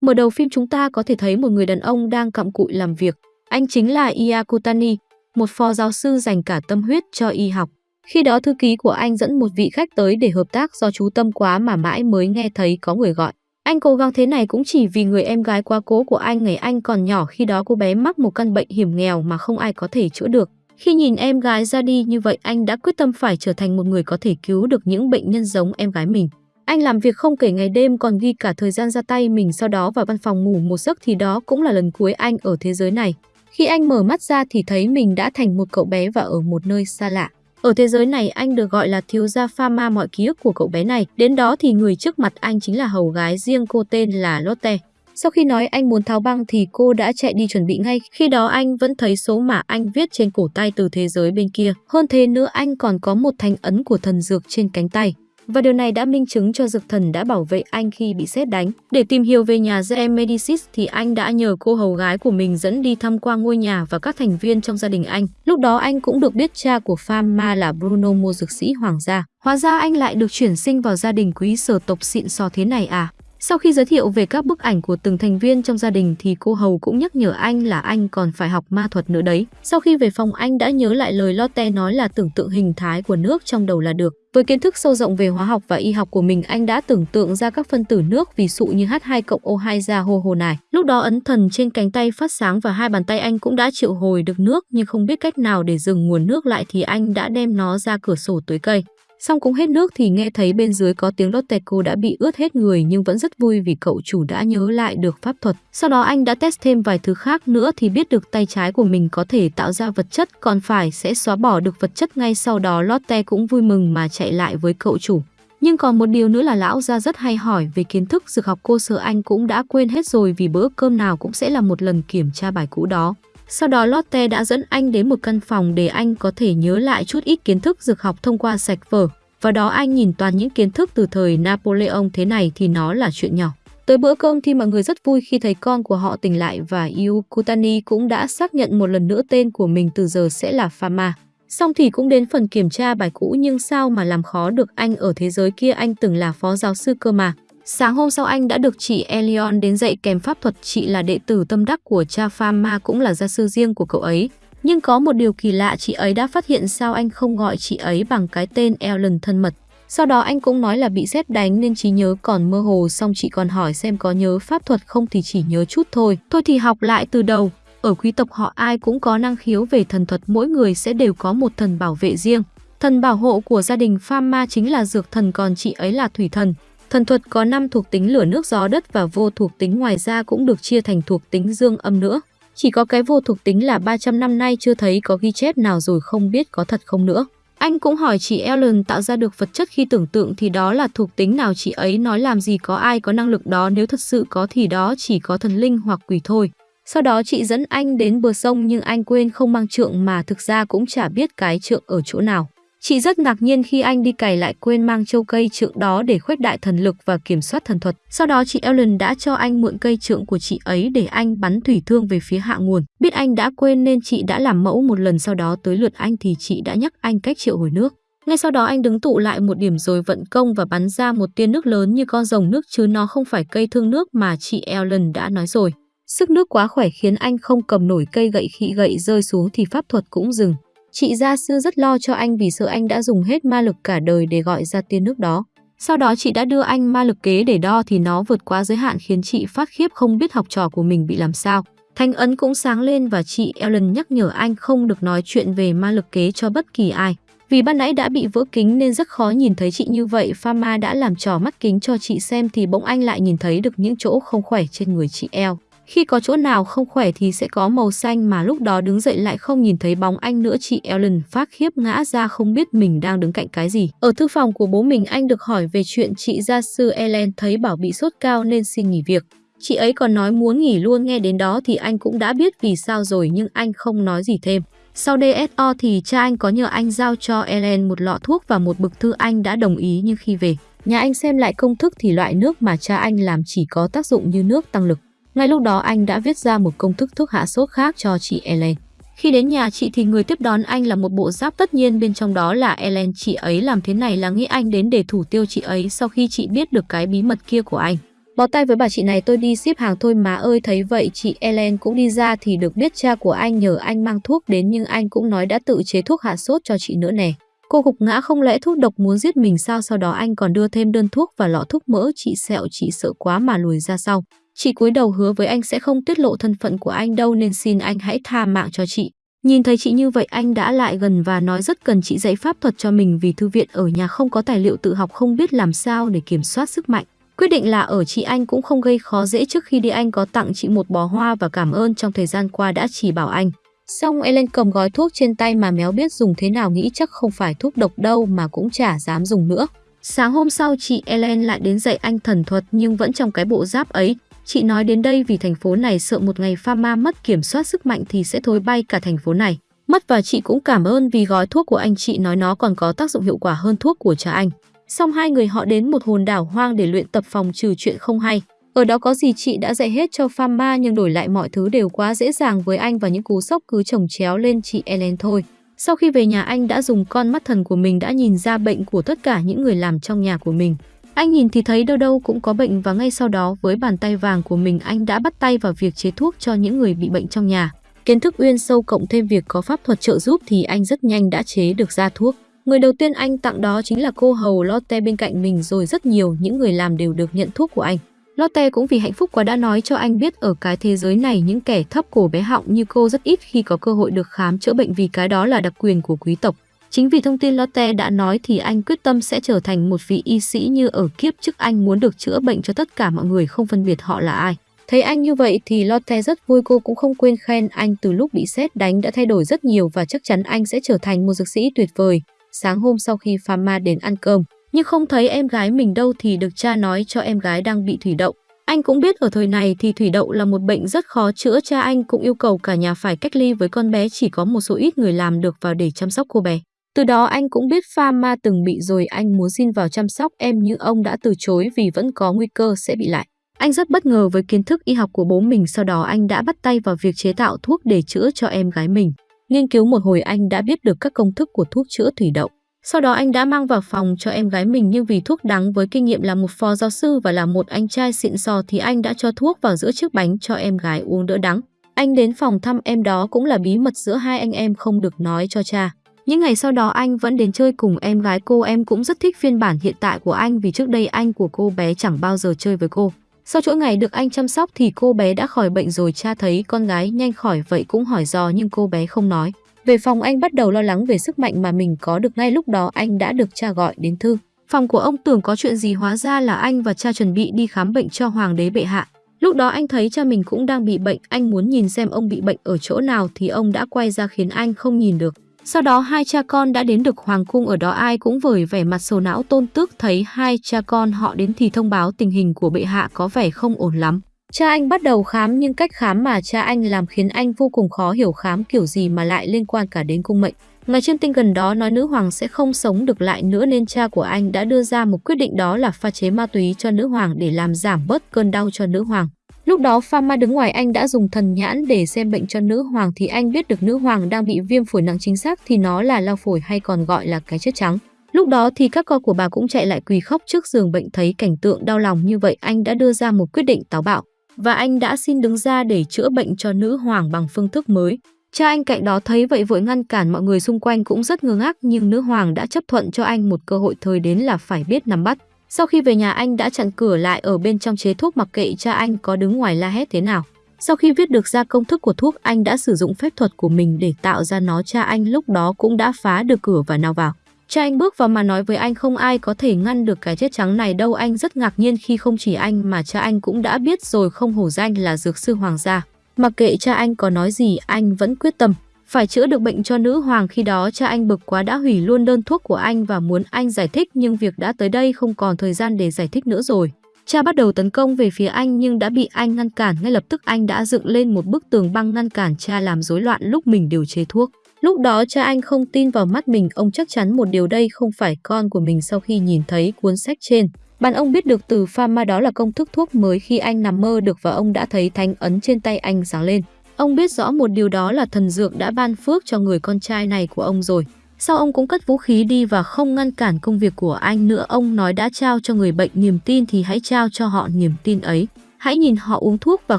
Mở đầu phim chúng ta có thể thấy một người đàn ông đang cặm cụi làm việc. Anh chính là Iakutani, một phó giáo sư dành cả tâm huyết cho y học. Khi đó thư ký của anh dẫn một vị khách tới để hợp tác do chú tâm quá mà mãi mới nghe thấy có người gọi. Anh cố gắng thế này cũng chỉ vì người em gái quá cố của anh ngày anh còn nhỏ khi đó cô bé mắc một căn bệnh hiểm nghèo mà không ai có thể chữa được. Khi nhìn em gái ra đi như vậy anh đã quyết tâm phải trở thành một người có thể cứu được những bệnh nhân giống em gái mình. Anh làm việc không kể ngày đêm còn ghi cả thời gian ra tay mình sau đó vào văn phòng ngủ một giấc thì đó cũng là lần cuối anh ở thế giới này. Khi anh mở mắt ra thì thấy mình đã thành một cậu bé và ở một nơi xa lạ. Ở thế giới này anh được gọi là thiếu gia Pharma mọi ký ức của cậu bé này. Đến đó thì người trước mặt anh chính là hầu gái riêng cô tên là Lotte. Sau khi nói anh muốn tháo băng thì cô đã chạy đi chuẩn bị ngay. Khi đó anh vẫn thấy số mà anh viết trên cổ tay từ thế giới bên kia. Hơn thế nữa anh còn có một thanh ấn của thần dược trên cánh tay. Và điều này đã minh chứng cho dược thần đã bảo vệ anh khi bị xét đánh. Để tìm hiểu về nhà GM Medicis thì anh đã nhờ cô hầu gái của mình dẫn đi thăm quan ngôi nhà và các thành viên trong gia đình anh. Lúc đó anh cũng được biết cha của Pharma là Bruno mua dược sĩ hoàng gia. Hóa ra anh lại được chuyển sinh vào gia đình quý sở tộc xịn sò thế này à? Sau khi giới thiệu về các bức ảnh của từng thành viên trong gia đình thì cô Hầu cũng nhắc nhở anh là anh còn phải học ma thuật nữa đấy. Sau khi về phòng anh đã nhớ lại lời Lotte nói là tưởng tượng hình thái của nước trong đầu là được. Với kiến thức sâu rộng về hóa học và y học của mình, anh đã tưởng tượng ra các phân tử nước ví dụ như H2 cộng O2 ra hô hồ này. Lúc đó ấn thần trên cánh tay phát sáng và hai bàn tay anh cũng đã triệu hồi được nước nhưng không biết cách nào để dừng nguồn nước lại thì anh đã đem nó ra cửa sổ tưới cây. Xong cũng hết nước thì nghe thấy bên dưới có tiếng Lotte cô đã bị ướt hết người nhưng vẫn rất vui vì cậu chủ đã nhớ lại được pháp thuật. Sau đó anh đã test thêm vài thứ khác nữa thì biết được tay trái của mình có thể tạo ra vật chất, còn phải sẽ xóa bỏ được vật chất ngay sau đó Lotte cũng vui mừng mà chạy lại với cậu chủ. Nhưng còn một điều nữa là lão gia rất hay hỏi về kiến thức dược học, cô sợ anh cũng đã quên hết rồi vì bữa cơm nào cũng sẽ là một lần kiểm tra bài cũ đó. Sau đó Lotte đã dẫn anh đến một căn phòng để anh có thể nhớ lại chút ít kiến thức dược học thông qua sạch vở. Và đó anh nhìn toàn những kiến thức từ thời Napoleon thế này thì nó là chuyện nhỏ. Tới bữa cơm thì mọi người rất vui khi thấy con của họ tỉnh lại và Yu Kutani cũng đã xác nhận một lần nữa tên của mình từ giờ sẽ là Fama. Xong thì cũng đến phần kiểm tra bài cũ nhưng sao mà làm khó được anh ở thế giới kia anh từng là phó giáo sư cơ mà. Sáng hôm sau anh đã được chị Elion đến dạy kèm pháp thuật chị là đệ tử tâm đắc của cha Fama cũng là gia sư riêng của cậu ấy. Nhưng có một điều kỳ lạ, chị ấy đã phát hiện sao anh không gọi chị ấy bằng cái tên Ellen thân mật. Sau đó anh cũng nói là bị xét đánh nên trí nhớ còn mơ hồ, xong chị còn hỏi xem có nhớ pháp thuật không thì chỉ nhớ chút thôi. Thôi thì học lại từ đầu. Ở quý tộc họ ai cũng có năng khiếu về thần thuật, mỗi người sẽ đều có một thần bảo vệ riêng. Thần bảo hộ của gia đình Pham chính là dược thần, còn chị ấy là thủy thần. Thần thuật có 5 thuộc tính lửa nước gió đất và vô thuộc tính ngoài ra cũng được chia thành thuộc tính dương âm nữa. Chỉ có cái vô thuộc tính là 300 năm nay chưa thấy có ghi chép nào rồi không biết có thật không nữa. Anh cũng hỏi chị Ellen tạo ra được vật chất khi tưởng tượng thì đó là thuộc tính nào chị ấy nói làm gì, có ai có năng lực đó, nếu thật sự có thì đó chỉ có thần linh hoặc quỷ thôi. Sau đó chị dẫn anh đến bờ sông nhưng anh quên không mang trượng mà thực ra cũng chả biết cái trượng ở chỗ nào. Chị rất ngạc nhiên khi anh đi cày lại quên mang châu cây trượng đó để khuếch đại thần lực và kiểm soát thần thuật. Sau đó chị Ellen đã cho anh mượn cây trượng của chị ấy để anh bắn thủy thương về phía hạ nguồn. Biết anh đã quên nên chị đã làm mẫu một lần, sau đó tới lượt anh thì chị đã nhắc anh cách triệu hồi nước. Ngay sau đó anh đứng tụ lại một điểm rồi vận công và bắn ra một tia nước lớn như con rồng nước, chứ nó không phải cây thương nước mà chị Ellen đã nói rồi. Sức nước quá khỏe khiến anh không cầm nổi cây gậy, khi gậy rơi xuống thì pháp thuật cũng dừng. Chị gia sư rất lo cho anh vì sợ anh đã dùng hết ma lực cả đời để gọi ra tiên nước đó. Sau đó chị đã đưa anh ma lực kế để đo thì nó vượt quá giới hạn khiến chị phát khiếp không biết học trò của mình bị làm sao. Thanh ấn cũng sáng lên và chị Ellen nhắc nhở anh không được nói chuyện về ma lực kế cho bất kỳ ai. Vì ban nãy đã bị vỡ kính nên rất khó nhìn thấy chị như vậy, Pharma đã làm trò mắt kính cho chị xem thì bỗng anh lại nhìn thấy được những chỗ không khỏe trên người chị El. Khi có chỗ nào không khỏe thì sẽ có màu xanh mà lúc đó đứng dậy lại không nhìn thấy bóng anh nữa chị Ellen phát khiếp ngã ra không biết mình đang đứng cạnh cái gì. Ở thư phòng của bố mình anh được hỏi về chuyện chị gia sư Ellen thấy bảo bị sốt cao nên xin nghỉ việc. Chị ấy còn nói muốn nghỉ luôn nghe đến đó thì anh cũng đã biết vì sao rồi nhưng anh không nói gì thêm. Sau DSO thì cha anh có nhờ anh giao cho Ellen một lọ thuốc và một bực thư anh đã đồng ý nhưng khi về, nhà anh xem lại công thức thì loại nước mà cha anh làm chỉ có tác dụng như nước tăng lực. Ngay lúc đó anh đã viết ra một công thức thuốc hạ sốt khác cho chị Ellen. Khi đến nhà chị thì người tiếp đón anh là một bộ giáp tất nhiên, bên trong đó là Ellen. Chị ấy làm thế này là nghĩ anh đến để thủ tiêu chị ấy sau khi chị biết được cái bí mật kia của anh. Bó tay với bà chị này, tôi đi ship hàng thôi má ơi, thấy vậy, chị Ellen cũng đi ra thì được biết cha của anh nhờ anh mang thuốc đến, nhưng anh cũng nói đã tự chế thuốc hạ sốt cho chị nữa nè. Cô gục ngã không lẽ thuốc độc muốn giết mình sao sau đó anh còn đưa thêm đơn thuốc và lọ thuốc mỡ chị sẹo, chị sợ quá mà lùi ra sau. Chị cúi đầu hứa với anh sẽ không tiết lộ thân phận của anh đâu nên xin anh hãy tha mạng cho chị. Nhìn thấy chị như vậy, anh đã lại gần và nói rất cần chị dạy pháp thuật cho mình vì thư viện ở nhà không có tài liệu tự học không biết làm sao để kiểm soát sức mạnh. Quyết định là ở chị anh cũng không gây khó dễ trước khi đi anh có tặng chị một bó hoa và cảm ơn trong thời gian qua đã chỉ bảo anh. Xong Ellen cầm gói thuốc trên tay mà méo biết dùng thế nào nghĩ chắc không phải thuốc độc đâu mà cũng chả dám dùng nữa. Sáng hôm sau, chị Ellen lại đến dạy anh thần thuật nhưng vẫn trong cái bộ giáp ấy. Chị nói đến đây vì thành phố này sợ một ngày pharma mất kiểm soát sức mạnh thì sẽ thối bay cả thành phố này. Mất và chị cũng cảm ơn vì gói thuốc của anh chị nói nó còn có tác dụng hiệu quả hơn thuốc của cha anh. Xong hai người họ đến một hồn đảo hoang để luyện tập phòng trừ chuyện không hay. Ở đó có gì chị đã dạy hết cho Pharma nhưng đổi lại mọi thứ đều quá dễ dàng với anh và những cú sốc cứ chồng chéo lên chị Ellen thôi. Sau khi về nhà anh đã dùng con mắt thần của mình đã nhìn ra bệnh của tất cả những người làm trong nhà của mình. Anh nhìn thì thấy đâu đâu cũng có bệnh và ngay sau đó với bàn tay vàng của mình anh đã bắt tay vào việc chế thuốc cho những người bị bệnh trong nhà. Kiến thức uyên sâu cộng thêm việc có pháp thuật trợ giúp thì anh rất nhanh đã chế được ra thuốc. Người đầu tiên anh tặng đó chính là cô hầu Lotte bên cạnh mình rồi rất nhiều những người làm đều được nhận thuốc của anh. Lotte cũng vì hạnh phúc quá đã nói cho anh biết ở cái thế giới này những kẻ thấp cổ bé họng như cô rất ít khi có cơ hội được khám chữa bệnh vì cái đó là đặc quyền của quý tộc. Chính vì thông tin Lotte đã nói thì anh quyết tâm sẽ trở thành một vị y sĩ như ở kiếp trước anh muốn được chữa bệnh cho tất cả mọi người không phân biệt họ là ai. Thấy anh như vậy thì Lotte rất vui cô cũng không quên khen anh từ lúc bị xét đánh đã thay đổi rất nhiều và chắc chắn anh sẽ trở thành một dược sĩ tuyệt vời. Sáng hôm sau khi Pharma đến ăn cơm, nhưng không thấy em gái mình đâu thì được cha nói cho em gái đang bị thủy đậu. Anh cũng biết ở thời này thì thủy đậu là một bệnh rất khó chữa, cha anh cũng yêu cầu cả nhà phải cách ly với con bé chỉ có một số ít người làm được vào để chăm sóc cô bé. Từ đó anh cũng biết pha ma từng bị rồi, anh muốn xin vào chăm sóc em nhưng ông đã từ chối vì vẫn có nguy cơ sẽ bị lại. Anh rất bất ngờ với kiến thức y học của bố mình, sau đó anh đã bắt tay vào việc chế tạo thuốc để chữa cho em gái mình. Nghiên cứu một hồi anh đã biết được các công thức của thuốc chữa thủy đậu. Sau đó anh đã mang vào phòng cho em gái mình, nhưng vì thuốc đắng với kinh nghiệm là một phó giáo sư và là một anh trai xịn sò thì anh đã cho thuốc vào giữa chiếc bánh cho em gái uống đỡ đắng. Anh đến phòng thăm em đó cũng là bí mật giữa hai anh em không được nói cho cha. Những ngày sau đó anh vẫn đến chơi cùng em gái cô em cũng rất thích phiên bản hiện tại của anh vì trước đây anh của cô bé chẳng bao giờ chơi với cô. Sau chuỗi ngày được anh chăm sóc thì cô bé đã khỏi bệnh rồi cha thấy con gái nhanh khỏi vậy cũng hỏi dò nhưng cô bé không nói. Về phòng anh bắt đầu lo lắng về sức mạnh mà mình có được ngay lúc đó anh đã được cha gọi đến thư. Phòng của ông tưởng có chuyện gì hóa ra là anh và cha chuẩn bị đi khám bệnh cho hoàng đế bệ hạ. Lúc đó anh thấy cha mình cũng đang bị bệnh, anh muốn nhìn xem ông bị bệnh ở chỗ nào thì ông đã quay ra khiến anh không nhìn được. Sau đó hai cha con đã đến được hoàng cung ở đó ai cũng vời vẻ mặt sầu não tôn tước thấy hai cha con họ đến thì thông báo tình hình của bệ hạ có vẻ không ổn lắm. Cha anh bắt đầu khám nhưng cách khám mà cha anh làm khiến anh vô cùng khó hiểu khám kiểu gì mà lại liên quan cả đến cung mệnh. Ngài trên tinh gần đó nói nữ hoàng sẽ không sống được lại nữa nên cha của anh đã đưa ra một quyết định đó là pha chế ma túy cho nữ hoàng để làm giảm bớt cơn đau cho nữ hoàng. Lúc đó Pharma đứng ngoài anh đã dùng thần nhãn để xem bệnh cho nữ hoàng thì anh biết được nữ hoàng đang bị viêm phổi nặng chính xác thì nó là lao phổi hay còn gọi là cái chất trắng. Lúc đó thì các con của bà cũng chạy lại quỳ khóc trước giường bệnh thấy cảnh tượng đau lòng như vậy, anh đã đưa ra một quyết định táo bạo và anh đã xin đứng ra để chữa bệnh cho nữ hoàng bằng phương thức mới. Cha anh cạnh đó thấy vậy vội ngăn cản, mọi người xung quanh cũng rất ngơ ngác, nhưng nữ hoàng đã chấp thuận cho anh một cơ hội, thời đến là phải biết nắm bắt. Sau khi về nhà, anh đã chặn cửa lại ở bên trong chế thuốc mặc kệ cha anh có đứng ngoài la hét thế nào. Sau khi viết được ra công thức của thuốc, anh đã sử dụng phép thuật của mình để tạo ra nó cha anh lúc đó cũng đã phá được cửa và nào vào. Cha anh bước vào mà nói với anh, không ai có thể ngăn được cái chết trắng này đâu anh rất ngạc nhiên khi không chỉ anh mà cha anh cũng đã biết rồi, không hổ danh là dược sư hoàng gia. Mặc kệ cha anh có nói gì, anh vẫn quyết tâm. Phải chữa được bệnh cho nữ hoàng khi đó cha anh bực quá đã hủy luôn đơn thuốc của anh và muốn anh giải thích nhưng việc đã tới đây không còn thời gian để giải thích nữa rồi. Cha bắt đầu tấn công về phía anh nhưng đã bị anh ngăn cản ngay lập tức anh đã dựng lên một bức tường băng ngăn cản cha làm rối loạn lúc mình điều chế thuốc. Lúc đó cha anh không tin vào mắt mình, ông chắc chắn một điều đây không phải con của mình sau khi nhìn thấy cuốn sách trên. Bạn ông biết được từ pharma đó là công thức thuốc mới khi anh nằm mơ được và ông đã thấy thánh ấn trên tay anh sáng lên. Ông biết rõ một điều đó là thần dược đã ban phước cho người con trai này của ông rồi. Sau ông cũng cất vũ khí đi và không ngăn cản công việc của anh nữa. Ông nói đã trao cho người bệnh niềm tin thì hãy trao cho họ niềm tin ấy. Hãy nhìn họ uống thuốc và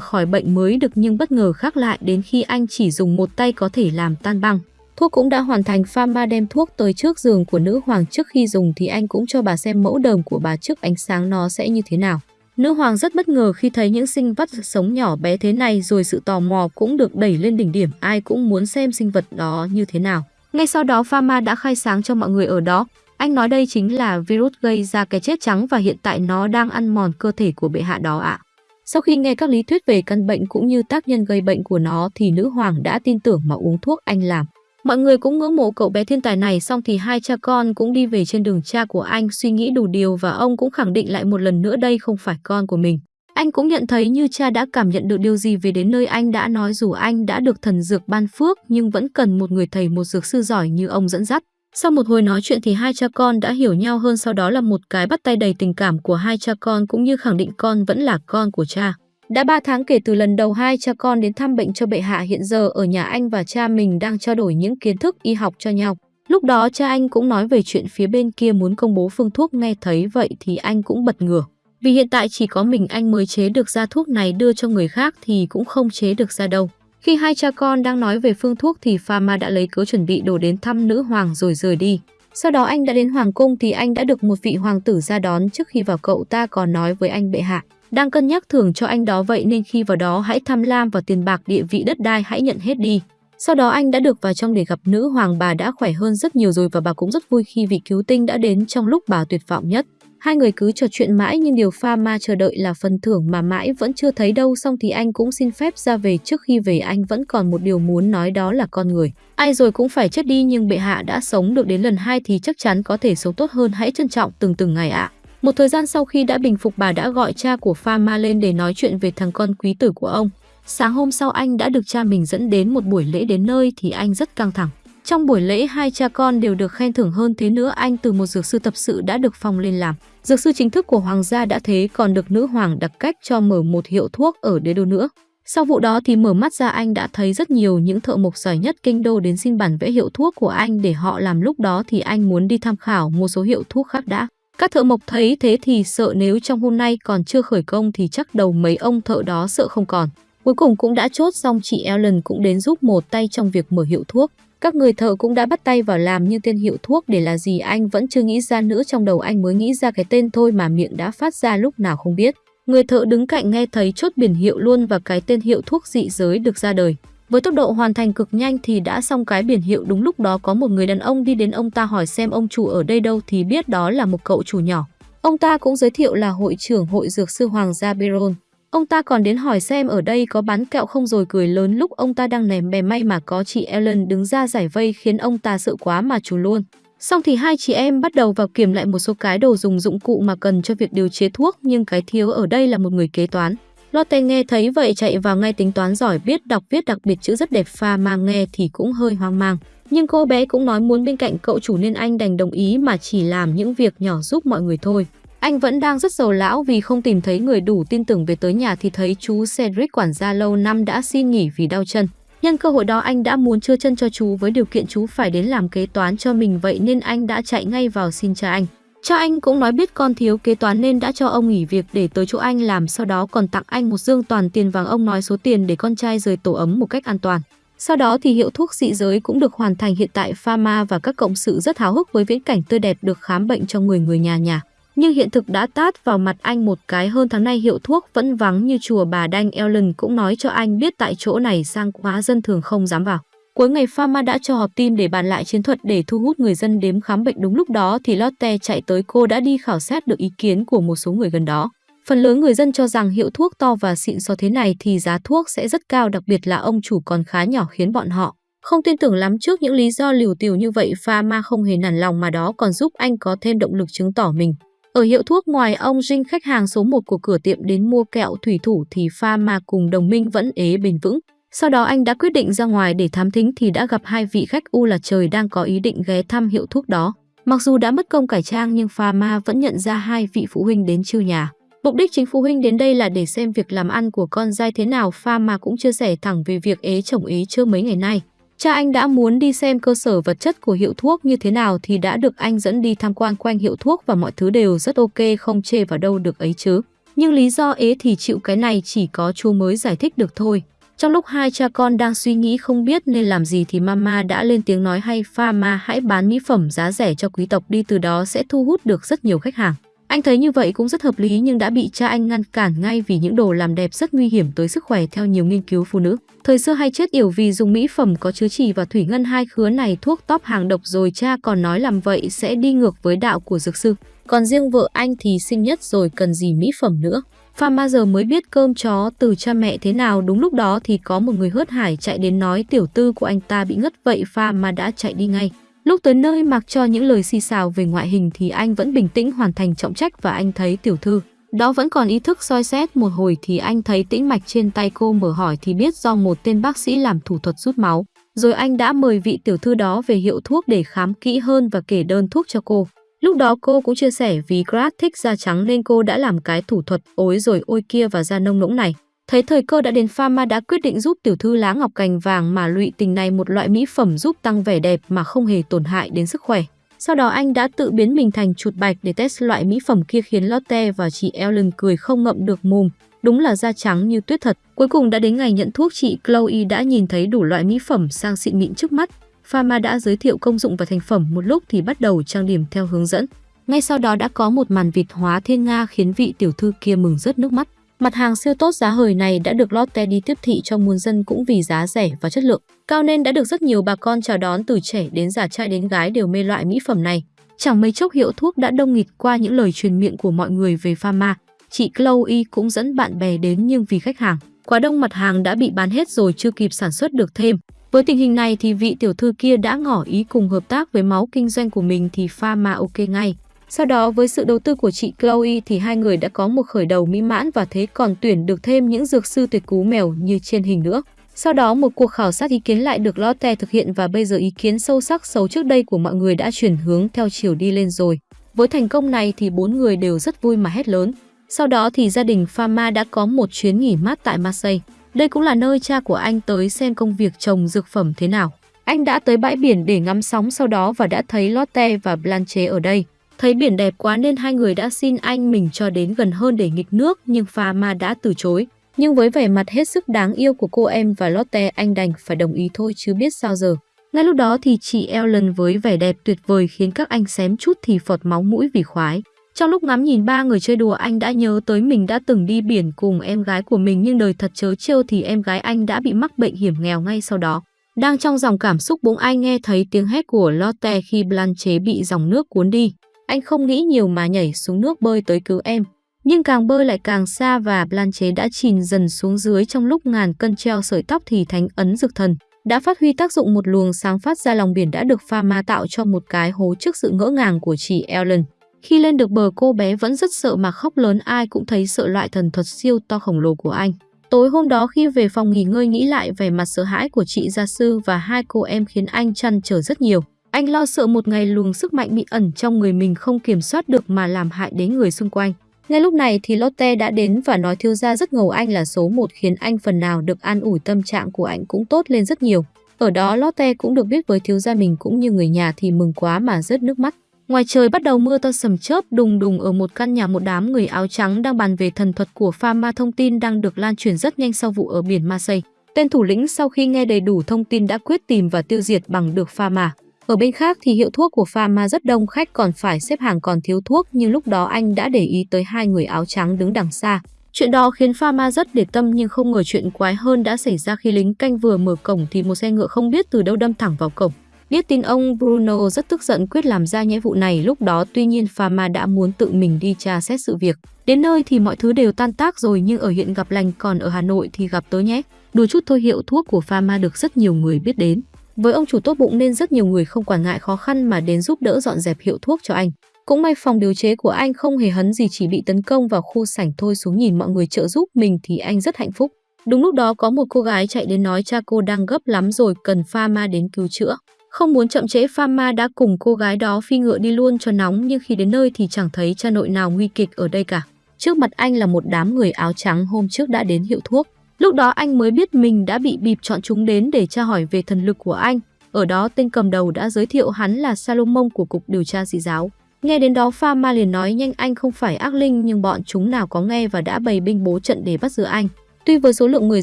khỏi bệnh mới được nhưng bất ngờ khác lại, đến khi anh chỉ dùng một tay có thể làm tan băng. Thuốc cũng đã hoàn thành Pharma đem thuốc tới trước giường của nữ hoàng, trước khi dùng thì anh cũng cho bà xem mẫu đờm của bà trước ánh sáng nó sẽ như thế nào. Nữ hoàng rất bất ngờ khi thấy những sinh vật sống nhỏ bé thế này rồi sự tò mò cũng được đẩy lên đỉnh điểm, ai cũng muốn xem sinh vật đó như thế nào. Ngay sau đó Pharma đã khai sáng cho mọi người ở đó. Anh nói đây chính là virus gây ra cái chết trắng và hiện tại nó đang ăn mòn cơ thể của bệ hạ đó ạ. Sau khi nghe các lý thuyết về căn bệnh cũng như tác nhân gây bệnh của nó thì nữ hoàng đã tin tưởng mà uống thuốc anh làm. Mọi người cũng ngưỡng mộ cậu bé thiên tài này, xong thì hai cha con cũng đi về trên đường cha của anh, suy nghĩ đủ điều và ông cũng khẳng định lại một lần nữa đây không phải con của mình. Anh cũng nhận thấy như cha đã cảm nhận được điều gì về đến nơi anh đã nói dù anh đã được thần dược ban phước, nhưng vẫn cần một người thầy, một dược sư giỏi như ông dẫn dắt. Sau một hồi nói chuyện thì hai cha con đã hiểu nhau hơn, sau đó là một cái bắt tay đầy tình cảm của hai cha con cũng như khẳng định con vẫn là con của cha. Đã 3 tháng kể từ lần đầu hai cha con đến thăm bệnh cho bệ hạ hiện giờ ở nhà anh và cha mình đang trao đổi những kiến thức y học cho nhau. Lúc đó cha anh cũng nói về chuyện phía bên kia muốn công bố phương thuốc, nghe thấy vậy thì anh cũng bật ngửa. Vì hiện tại chỉ có mình anh mới chế được ra thuốc này đưa cho người khác thì cũng không chế được ra đâu. Khi hai cha con đang nói về phương thuốc thì Pharma đã lấy cớ chuẩn bị đồ đến thăm nữ hoàng rồi rời đi. Sau đó anh đã đến hoàng cung thì anh đã được một vị hoàng tử ra đón trước khi vào cậu ta còn nói với anh bệ hạ. Đang cân nhắc thưởng cho anh đó vậy nên khi vào đó hãy tham lam vào tiền bạc địa vị đất đai hãy nhận hết đi. Sau đó anh đã được vào trong để gặp nữ hoàng bà đã khỏe hơn rất nhiều rồi và bà cũng rất vui khi vị cứu tinh đã đến trong lúc bà tuyệt vọng nhất. Hai người cứ trò chuyện mãi nhưng điều pha ma chờ đợi là phần thưởng mà mãi vẫn chưa thấy đâu, xong thì anh cũng xin phép ra về trước khi về anh vẫn còn một điều muốn nói đó là con người. Ai rồi cũng phải chết đi nhưng bệ hạ đã sống được đến lần hai thì chắc chắn có thể sống tốt hơn, hãy trân trọng, từng từng ngày ạ. Một thời gian sau khi đã bình phục, bà đã gọi cha của pha ma lên để nói chuyện về thằng con quý tử của ông. Sáng hôm sau, anh đã được cha mình dẫn đến một buổi lễ đến nơi thì anh rất căng thẳng. Trong buổi lễ, hai cha con đều được khen thưởng hơn thế nữa, anh từ một dược sư tập sự đã được phong lên làm. Dược sư chính thức của hoàng gia đã thế, còn được nữ hoàng đặc cách cho mở một hiệu thuốc ở đế đô nữa. Sau vụ đó thì mở mắt ra, anh đã thấy rất nhiều những thợ mộc giỏi nhất kinh đô đến xin bản vẽ hiệu thuốc của anh để họ làm lúc đó thì anh muốn đi tham khảo một số hiệu thuốc khác đã. Các thợ mộc thấy thế thì sợ nếu trong hôm nay còn chưa khởi công thì chắc đầu mấy ông thợ đó sợ không còn. Cuối cùng cũng đã chốt xong, chị Ellen cũng đến giúp một tay trong việc mở hiệu thuốc. Các người thợ cũng đã bắt tay vào làm như tên hiệu thuốc để là gì anh vẫn chưa nghĩ ra nữa, trong đầu anh mới nghĩ ra cái tên thôi mà miệng đã phát ra lúc nào không biết. Người thợ đứng cạnh nghe thấy chốt biển hiệu luôn và cái tên hiệu thuốc dị giới được ra đời. Với tốc độ hoàn thành cực nhanh thì đã xong cái biển hiệu đúng lúc đó có một người đàn ông đi đến ông ta hỏi xem ông chủ ở đây đâu thì biết đó là một cậu chủ nhỏ. Ông ta cũng giới thiệu là hội trưởng hội dược sư Hoàng gia Biron. Ông ta còn đến hỏi xem ở đây có bán kẹo không rồi cười lớn lúc ông ta đang ném bè may mà có chị Ellen đứng ra giải vây khiến ông ta sợ quá mà trù luôn. Xong thì hai chị em bắt đầu vào kiểm lại một số cái đồ dùng dụng cụ mà cần cho việc điều chế thuốc, nhưng cái thiếu ở đây là một người kế toán. Lotte nghe thấy vậy chạy vào ngay tính toán giỏi, biết đọc, viết đặc biệt chữ rất đẹp pha mà nghe thì cũng hơi hoang mang. Nhưng cô bé cũng nói muốn bên cạnh cậu chủ nên anh đành đồng ý mà chỉ làm những việc nhỏ giúp mọi người thôi. Anh vẫn đang rất giàu lão vì không tìm thấy người đủ tin tưởng về tới nhà thì thấy chú Cedric quản gia lâu năm đã xin nghỉ vì đau chân. Nhân cơ hội đó anh đã muốn chưa chân cho chú với điều kiện chú phải đến làm kế toán cho mình vậy nên anh đã chạy ngay vào xin cha anh. Cha anh cũng nói biết con thiếu kế toán nên đã cho ông nghỉ việc để tới chỗ anh làm, sau đó còn tặng anh một dương toàn tiền vàng ông nói số tiền để con trai rời tổ ấm một cách an toàn. Sau đó thì hiệu thuốc dị giới cũng được hoàn thành hiện tại Pharma và các cộng sự rất háo hức với viễn cảnh tươi đẹp được khám bệnh cho người người nhà nhà. Nhưng hiện thực đã tát vào mặt anh một cái hơn tháng nay hiệu thuốc vẫn vắng như chùa bà Đanh Ellen cũng nói cho anh biết tại chỗ này sang quá dân thường không dám vào. Cuối ngày Pharma đã cho họp team để bàn lại chiến thuật để thu hút người dân đếm khám bệnh đúng lúc đó thì Lotte chạy tới, cô đã đi khảo sát được ý kiến của một số người gần đó. Phần lớn người dân cho rằng hiệu thuốc to và xịn so thế này thì giá thuốc sẽ rất cao, đặc biệt là ông chủ còn khá nhỏ khiến bọn họ không tin tưởng lắm trước những lý do liều tiều như vậy, Pharma không hề nản lòng mà đó còn giúp anh có thêm động lực chứng tỏ mình. Ở hiệu thuốc ngoài ông Jin khách hàng số 1 của cửa tiệm đến mua kẹo thủy thủ thì Pharma cùng đồng minh vẫn ế bền vững. Sau đó anh đã quyết định ra ngoài để thám thính thì đã gặp hai vị khách u là trời đang có ý định ghé thăm hiệu thuốc đó. Mặc dù đã mất công cải trang nhưng Pharma vẫn nhận ra hai vị phụ huynh đến chiêu nhà. Mục đích chính phụ huynh đến đây là để xem việc làm ăn của con dai thế nào, pha ma cũng chia sẻ thẳng về việc ế chồng ế chưa mấy ngày nay. Cha anh đã muốn đi xem cơ sở vật chất của hiệu thuốc như thế nào thì đã được anh dẫn đi tham quan quanh hiệu thuốc và mọi thứ đều rất ok, không chê vào đâu được ấy chứ. Nhưng lý do ế thì chịu cái này chỉ có chú mới giải thích được thôi. Trong lúc hai cha con đang suy nghĩ không biết nên làm gì thì mama đã lên tiếng nói hay pharma hãy bán mỹ phẩm giá rẻ cho quý tộc đi, từ đó sẽ thu hút được rất nhiều khách hàng. Anh thấy như vậy cũng rất hợp lý nhưng đã bị cha anh ngăn cản ngay vì những đồ làm đẹp rất nguy hiểm tới sức khỏe, theo nhiều nghiên cứu phụ nữ. Thời xưa hay chết yểu vì dùng mỹ phẩm có chứa trì và thủy ngân, hai khứa này thuốc top hàng độc rồi cha còn nói làm vậy sẽ đi ngược với đạo của dược sư. Còn riêng vợ anh thì sinh nhất rồi, cần gì mỹ phẩm nữa. Phan bao giờ mới biết cơm chó từ cha mẹ thế nào đúng lúc đó thì có một người hớt hải chạy đến nói, tiểu tư của anh ta bị ngất vậy, pha, mà đã chạy đi ngay. Lúc tới nơi mặc cho những lời xì xào về ngoại hình thì anh vẫn bình tĩnh hoàn thành trọng trách và anh thấy tiểu thư. Đó vẫn còn ý thức soi xét một hồi thì anh thấy tĩnh mạch trên tay cô mở hỏi thì biết do một tên bác sĩ làm thủ thuật rút máu. Rồi anh đã mời vị tiểu thư đó về hiệu thuốc để khám kỹ hơn và kể đơn thuốc cho cô. Lúc đó cô cũng chia sẻ vì Grad thích da trắng nên cô đã làm cái thủ thuật ối rồi ôi kia và da nông nỗng này. Thấy thời cơ đã đến, Pharma đã quyết định giúp tiểu thư lá ngọc cành vàng mà lụy tình này một loại mỹ phẩm giúp tăng vẻ đẹp mà không hề tổn hại đến sức khỏe. Sau đó anh đã tự biến mình thành chuột bạch để test loại mỹ phẩm kia khiến Lotte và chị Ellen cười không ngậm được mồm. Đúng là da trắng như tuyết thật. Cuối cùng đã đến ngày nhận thuốc, chị Chloe đã nhìn thấy đủ loại mỹ phẩm sang xịn mịn trước mắt. Pharma đã giới thiệu công dụng và thành phẩm một lúc thì bắt đầu trang điểm theo hướng dẫn. Ngay sau đó đã có một màn vịt hóa thiên nga khiến vị tiểu thư kia mừng rớt nước mắt. Mặt hàng siêu tốt giá hời này đã được Lotte đi tiếp thị cho muôn dân cũng vì giá rẻ và chất lượng cao nên đã được rất nhiều bà con chào đón từ trẻ đến già trai đến gái đều mê loại mỹ phẩm này. Chẳng mấy chốc hiệu thuốc đã đông nghịt qua những lời truyền miệng của mọi người về pharma. Chị Chloe cũng dẫn bạn bè đến nhưng vì khách hàng, quá đông mặt hàng đã bị bán hết rồi chưa kịp sản xuất được thêm. Với tình hình này thì vị tiểu thư kia đã ngỏ ý cùng hợp tác với máu kinh doanh của mình thì pharma ok ngay. Sau đó với sự đầu tư của chị Chloe thì hai người đã có một khởi đầu mỹ mãn và thế còn tuyển được thêm những dược sư tuyệt cú mèo như trên hình nữa. Sau đó một cuộc khảo sát ý kiến lại được Lotte thực hiện và bây giờ ý kiến sâu sắc xấu trước đây của mọi người đã chuyển hướng theo chiều đi lên rồi. Với thành công này thì bốn người đều rất vui mà hét lớn. Sau đó thì gia đình Pharma đã có một chuyến nghỉ mát tại Marseille. Đây cũng là nơi cha của anh tới xem công việc trồng dược phẩm thế nào. Anh đã tới bãi biển để ngắm sóng sau đó và đã thấy Lotte và Blanche ở đây. Thấy biển đẹp quá nên hai người đã xin anh mình cho đến gần hơn để nghịch nước, nhưng Pharma đã từ chối. Nhưng với vẻ mặt hết sức đáng yêu của cô em và Lotte, anh đành phải đồng ý thôi chứ biết sao giờ. Ngay lúc đó thì chị Ellen với vẻ đẹp tuyệt vời khiến các anh xém chút thì phọt máu mũi vì khoái. Trong lúc ngắm nhìn ba người chơi đùa, anh đã nhớ tới mình đã từng đi biển cùng em gái của mình, nhưng đời thật chớ trêu thì em gái anh đã bị mắc bệnh hiểm nghèo ngay sau đó. Đang trong dòng cảm xúc bỗng anh nghe thấy tiếng hét của Lotte khi Blanche bị dòng nước cuốn đi. Anh không nghĩ nhiều mà nhảy xuống nước bơi tới cứu em. Nhưng càng bơi lại càng xa và Blanche đã chìm dần xuống dưới trong lúc ngàn cân treo sợi tóc thì thánh ấn dược thần đã phát huy tác dụng một luồng sáng phát ra, lòng biển đã được pha ma tạo cho một cái hố trước sự ngỡ ngàng của chị Ellen. Khi lên được bờ, cô bé vẫn rất sợ mà khóc lớn, ai cũng thấy sợ loại thần thuật siêu to khổng lồ của anh. Tối hôm đó khi về phòng nghỉ ngơi, nghĩ lại về mặt sợ hãi của chị gia sư và hai cô em khiến anh chăn trở rất nhiều. Anh lo sợ một ngày luồng sức mạnh bị ẩn trong người mình không kiểm soát được mà làm hại đến người xung quanh. Ngay lúc này thì Lotte đã đến và nói thiếu gia rất ngầu anh là số một, khiến anh phần nào được an ủi, tâm trạng của anh cũng tốt lên rất nhiều. Ở đó Lotte cũng được biết với thiếu gia mình cũng như người nhà thì mừng quá mà rớt nước mắt. Ngoài trời bắt đầu mưa to sầm chớp, đùng đùng ở một căn nhà một đám người áo trắng đang bàn về thần thuật của Pharma thông tin đang được lan truyền rất nhanh sau vụ ở biển Marseille. Tên thủ lĩnh sau khi nghe đầy đủ thông tin đã quyết tìm và tiêu diệt bằng được Pharma. Ở bên khác thì hiệu thuốc của Pharma rất đông, khách còn phải xếp hàng còn thiếu thuốc, nhưng lúc đó anh đã để ý tới hai người áo trắng đứng đằng xa. Chuyện đó khiến Pharma rất để tâm, nhưng không ngờ chuyện quái hơn đã xảy ra khi lính canh vừa mở cổng thì một xe ngựa không biết từ đâu đâm thẳng vào cổng. Biết tin ông Bruno rất tức giận quyết làm ra nhẽ vụ này lúc đó, tuy nhiên Pharma đã muốn tự mình đi tra xét sự việc. Đến nơi thì mọi thứ đều tan tác rồi, nhưng ở hiện gặp lành còn ở Hà Nội thì gặp tớ nhé. Đùa chút thôi, hiệu thuốc của Pharma được rất nhiều người biết đến. Với ông chủ tốt bụng nên rất nhiều người không quản ngại khó khăn mà đến giúp đỡ dọn dẹp hiệu thuốc cho anh. Cũng may phòng điều chế của anh không hề hấn gì, chỉ bị tấn công vào khu sảnh thôi, xuống nhìn mọi người trợ giúp mình thì anh rất hạnh phúc. Đúng lúc đó có một cô gái chạy đến nói, cha cô đang gấp lắm rồi, cần Pharma đến cứu chữa. Không muốn chậm trễ pha ma đã cùng cô gái đó phi ngựa đi luôn cho nóng, nhưng khi đến nơi thì chẳng thấy cha nội nào nguy kịch ở đây cả. Trước mặt anh là một đám người áo trắng hôm trước đã đến hiệu thuốc. Lúc đó anh mới biết mình đã bị bịp chọn chúng đến để tra hỏi về thần lực của anh. Ở đó, tên cầm đầu đã giới thiệu hắn là Salomon của Cục Điều tra dị giáo. Nghe đến đó Pha Ma liền nói, nhanh, anh không phải ác linh, nhưng bọn chúng nào có nghe và đã bày binh bố trận để bắt giữ anh. Tuy với số lượng người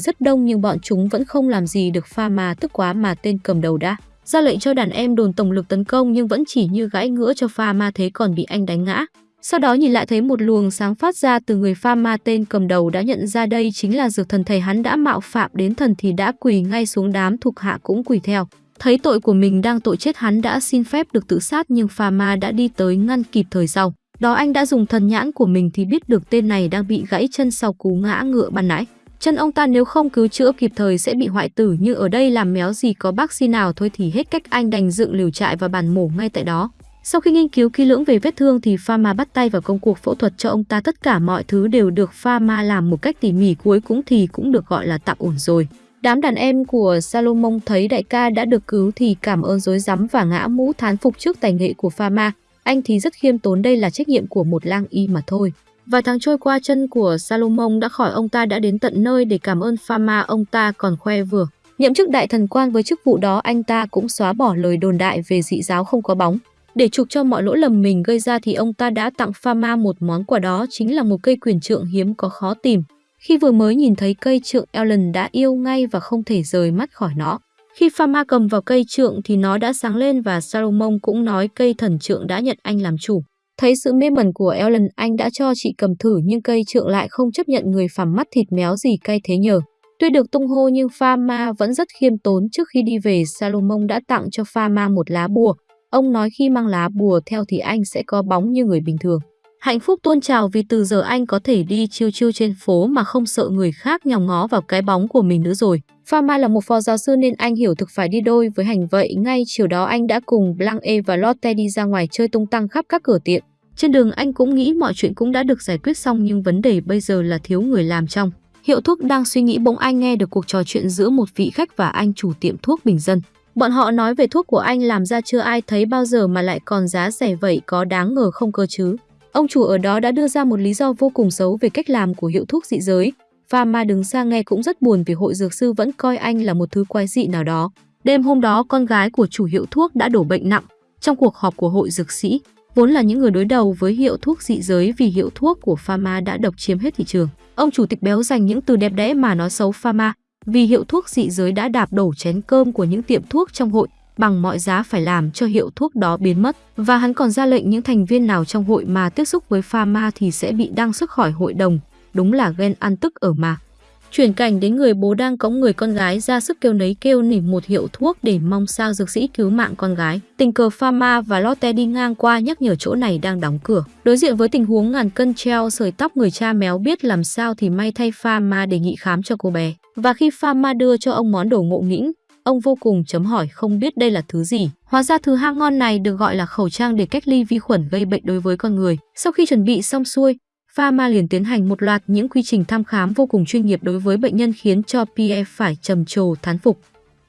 rất đông, nhưng bọn chúng vẫn không làm gì được Pha Ma tức quá mà tên cầm đầu đã ra lệnh cho đàn em đồn tổng lực tấn công nhưng vẫn chỉ như gãi ngựa cho Pha Ma thế còn bị anh đánh ngã. Sau đó nhìn lại thấy một luồng sáng phát ra từ người pha ma tên cầm đầu đã nhận ra đây chính là dược thần thầy hắn đã mạo phạm đến thần thì đã quỳ ngay xuống đám thuộc hạ cũng quỳ theo. Thấy tội của mình đang tội chết hắn đã xin phép được tự sát nhưng pha ma đã đi tới ngăn kịp thời sau. Đó anh đã dùng thần nhãn của mình thì biết được tên này đang bị gãy chân sau cú ngã ngựa ban nãy. Chân ông ta nếu không cứu chữa kịp thời sẽ bị hoại tử nhưng ở đây làm méo gì có bác sĩ nào thôi thì hết cách anh đành dựng liều trại và bàn mổ ngay tại đó. Sau khi nghiên cứu kỹ lưỡng về vết thương thì Pharma bắt tay vào công cuộc phẫu thuật cho ông ta tất cả mọi thứ đều được Pharma làm một cách tỉ mỉ, cuối cũng thì cũng được gọi là tạm ổn rồi. Đám đàn em của Salomon thấy đại ca đã được cứu thì cảm ơn dối rắm và ngã mũ thán phục trước tài nghệ của Pharma. Anh thì rất khiêm tốn, đây là trách nhiệm của một lang y mà thôi. Vài tháng trôi qua, chân của Salomon đã khỏi ông ta đã đến tận nơi để cảm ơn Pharma ông ta còn khoe vừa. Nhậm chức đại thần quan với chức vụ đó, anh ta cũng xóa bỏ lời đồn đại về dị giáo không có bóng. Để chuộc cho mọi lỗi lầm mình gây ra thì ông ta đã tặng Pharma một món quà đó, chính là một cây quyền trượng hiếm có khó tìm. Khi vừa mới nhìn thấy cây trượng, Ellen đã yêu ngay và không thể rời mắt khỏi nó. Khi Pharma cầm vào cây trượng thì nó đã sáng lên và Salomon cũng nói cây thần trượng đã nhận anh làm chủ. Thấy sự mê mẩn của Ellen, anh đã cho chị cầm thử nhưng cây trượng lại không chấp nhận người phàm mắt thịt méo gì cay thế nhờ. Tuy được tung hô nhưng Pharma vẫn rất khiêm tốn trước khi đi về Salomon đã tặng cho Pharma một lá bùa, Ông nói khi mang lá bùa theo thì anh sẽ có bóng như người bình thường. Hạnh phúc tuôn trào vì từ giờ anh có thể đi chiêu chiêu trên phố mà không sợ người khác nhòm ngó vào cái bóng của mình nữa rồi. Pharma là một phó giáo sư nên anh hiểu thực phải đi đôi với hành vậy. Ngay chiều đó anh đã cùng Blanche và Lotte đi ra ngoài chơi tung tăng khắp các cửa tiệm. Trên đường anh cũng nghĩ mọi chuyện cũng đã được giải quyết xong nhưng vấn đề bây giờ là thiếu người làm trong. Hiệu thuốc đang suy nghĩ bỗng anh nghe được cuộc trò chuyện giữa một vị khách và anh chủ tiệm thuốc bình dân. Bọn họ nói về thuốc của anh làm ra chưa ai thấy bao giờ mà lại còn giá rẻ vậy có đáng ngờ không cơ chứ. Ông chủ ở đó đã đưa ra một lý do vô cùng xấu về cách làm của hiệu thuốc dị giới. Pharma đứng xa nghe cũng rất buồn vì hội dược sư vẫn coi anh là một thứ quái dị nào đó. Đêm hôm đó con gái của chủ hiệu thuốc đã đổ bệnh nặng. Trong cuộc họp của hội dược sĩ, vốn là những người đối đầu với hiệu thuốc dị giới vì hiệu thuốc của Pharma đã độc chiếm hết thị trường. Ông chủ tịch béo dành những từ đẹp đẽ mà nói xấu Pharma, vì hiệu thuốc dị giới đã đạp đổ chén cơm của những tiệm thuốc trong hội bằng mọi giá phải làm cho hiệu thuốc đó biến mất và hắn còn ra lệnh những thành viên nào trong hội mà tiếp xúc với pharma thì sẽ bị đăng xuất khỏi hội đồng, đúng là ghen ăn tức ở mà. Chuyển cảnh đến người bố đang cõng người con gái ra sức kêu nấy kêu nỉ một hiệu thuốc để mong sao dược sĩ cứu mạng con gái. Tình cờ Pharma và Lotte đi ngang qua nhắc nhở chỗ này đang đóng cửa. Đối diện với tình huống ngàn cân treo sợi tóc người cha méo biết làm sao thì may thay Pharma đề nghị khám cho cô bé. Và khi Pharma đưa cho ông món đồ ngộ nghĩnh, ông vô cùng chấm hỏi không biết đây là thứ gì. Hóa ra thứ hang ngon này được gọi là khẩu trang để cách ly vi khuẩn gây bệnh đối với con người. Sau khi chuẩn bị xong xuôi, Pharma liền tiến hành một loạt những quy trình thăm khám vô cùng chuyên nghiệp đối với bệnh nhân khiến cho Pierre phải trầm trồ thán phục.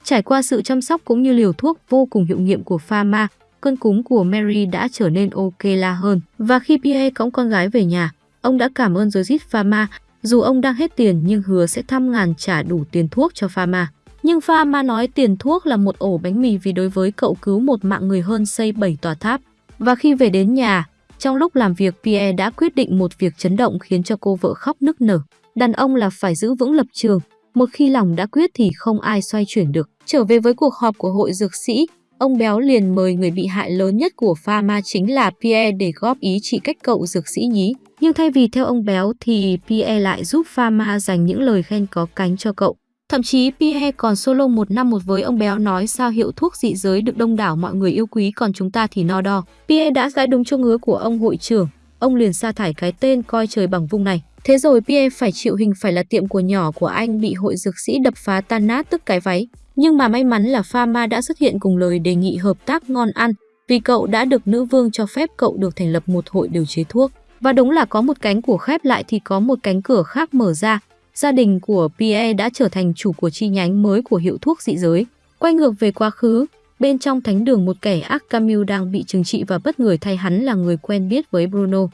Trải qua sự chăm sóc cũng như liều thuốc vô cùng hiệu nghiệm của Pharma, cơn cúm của Mary đã trở nên ok la hơn. Và khi Pierre cõng con gái về nhà, ông đã cảm ơn Joseph Pharma dù ông đang hết tiền nhưng hứa sẽ thăm ngàn trả đủ tiền thuốc cho Pharma. Nhưng Pharma nói tiền thuốc là một ổ bánh mì vì đối với cậu cứu một mạng người hơn xây 7 tòa tháp. Và khi về đến nhà, trong lúc làm việc Pierre đã quyết định một việc chấn động khiến cho cô vợ khóc nức nở. Đàn ông là phải giữ vững lập trường, một khi lòng đã quyết thì không ai xoay chuyển được. Trở về với cuộc họp của hội dược sĩ, ông Béo liền mời người bị hại lớn nhất của Pharma chính là Pierre để góp ý chỉ cách cậu dược sĩ nhí. Nhưng thay vì theo ông Béo thì Pierre lại giúp Pharma dành những lời khen có cánh cho cậu. Thậm chí Pierre còn solo một năm một với ông Béo nói sao hiệu thuốc dị giới được đông đảo mọi người yêu quý còn chúng ta thì no đo. Pierre đã gãi đúng chỗ ngứa của ông hội trưởng, ông liền sa thải cái tên coi trời bằng vung này. Thế rồi Pierre phải chịu hình phải là tiệm của nhỏ của anh bị hội dược sĩ đập phá tan nát tức cái váy. Nhưng mà may mắn là Pharma đã xuất hiện cùng lời đề nghị hợp tác ngon ăn vì cậu đã được nữ vương cho phép cậu được thành lập một hội điều chế thuốc. Và đúng là có một cánh của khép lại thì có một cánh cửa khác mở ra. Gia đình của Pierre đã trở thành chủ của chi nhánh mới của hiệu thuốc dị giới. Quay ngược về quá khứ, bên trong thánh đường một kẻ ác Camille đang bị trừng trị và bất ngờ thay hắn là người quen biết với Bruno.